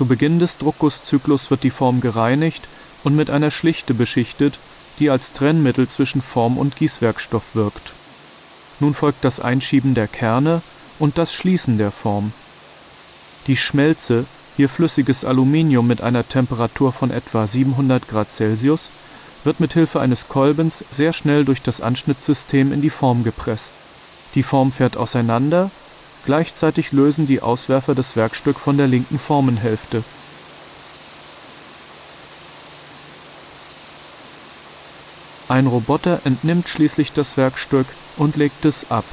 Zu Beginn des Druckgusszyklus wird die Form gereinigt und mit einer Schlichte beschichtet, die als Trennmittel zwischen Form und Gießwerkstoff wirkt. Nun folgt das Einschieben der Kerne und das Schließen der Form. Die Schmelze, hier flüssiges Aluminium mit einer Temperatur von etwa 700 Grad Celsius, wird mit Hilfe eines Kolbens sehr schnell durch das Anschnittsystem in die Form gepresst. Die Form fährt auseinander, gleichzeitig lösen die Auswerfer das Werkstück von der linken Formenhälfte. Ein Roboter entnimmt schließlich das Werkstück und legt es ab